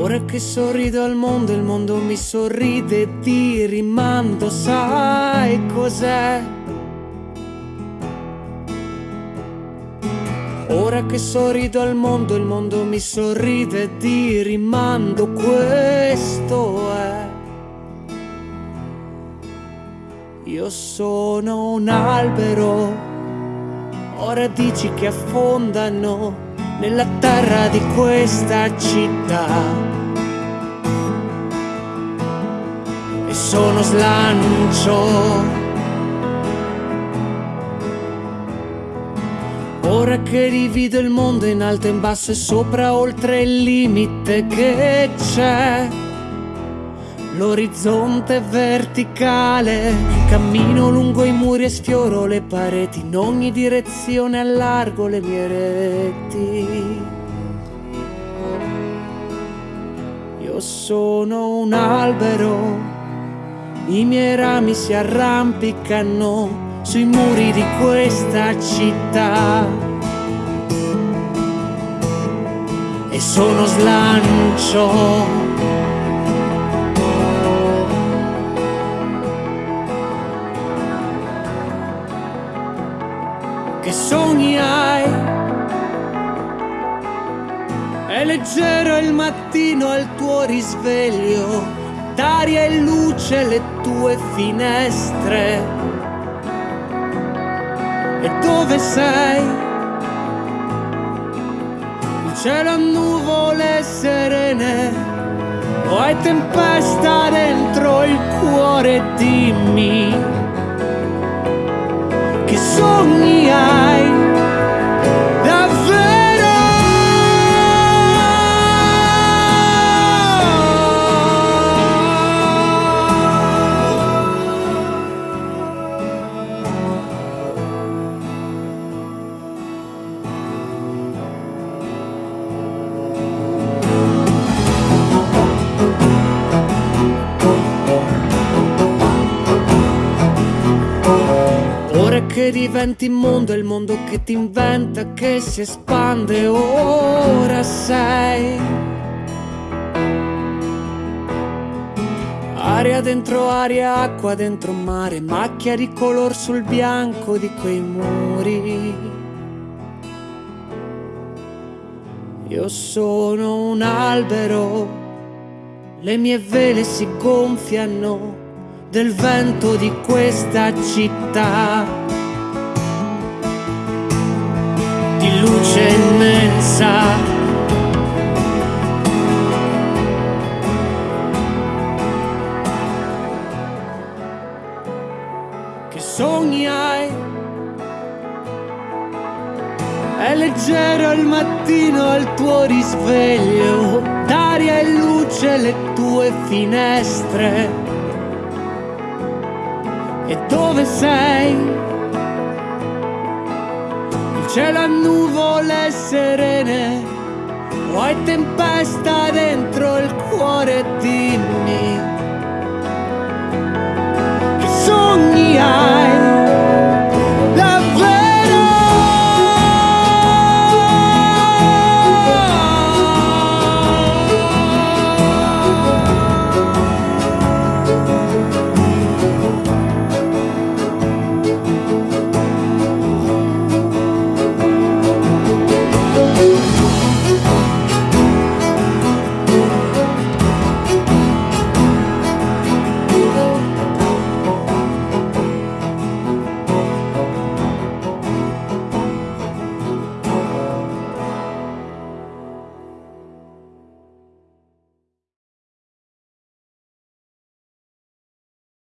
Ora che sorrido al mondo, il mondo mi sorride e ti rimando, sai cos'è? Ora che sorrido al mondo, il mondo mi sorride e ti rimando, questo è. Io sono un albero, ora dici che affondano nella terra di questa città. E sono slancio. Ora che divido il mondo in alto e in basso e sopra oltre il limite che c'è L'orizzonte verticale, cammino lungo i muri e sfioro le pareti, in ogni direzione allargo le mie reti. Io sono un albero, i miei rami si arrampicano sui muri di questa città. E sono slancio che sogni hai. È leggero il mattino al tuo risveglio, d'aria e luce le tue finestre. E dove sei? Il cielo a nuvole serene, o hai tempesta dentro il cuore, dimmi sogni che diventi mondo, il mondo che ti inventa, che si espande, ora sei. Aria dentro aria, acqua dentro mare, macchia di color sul bianco di quei muri. Io sono un albero, le mie vele si gonfiano del vento di questa città. di luce immensa. Che sogni hai? È leggero il mattino al tuo risveglio, d'aria e luce le tue finestre. E dove sei? cielo a nuvole serene, o hai tempesta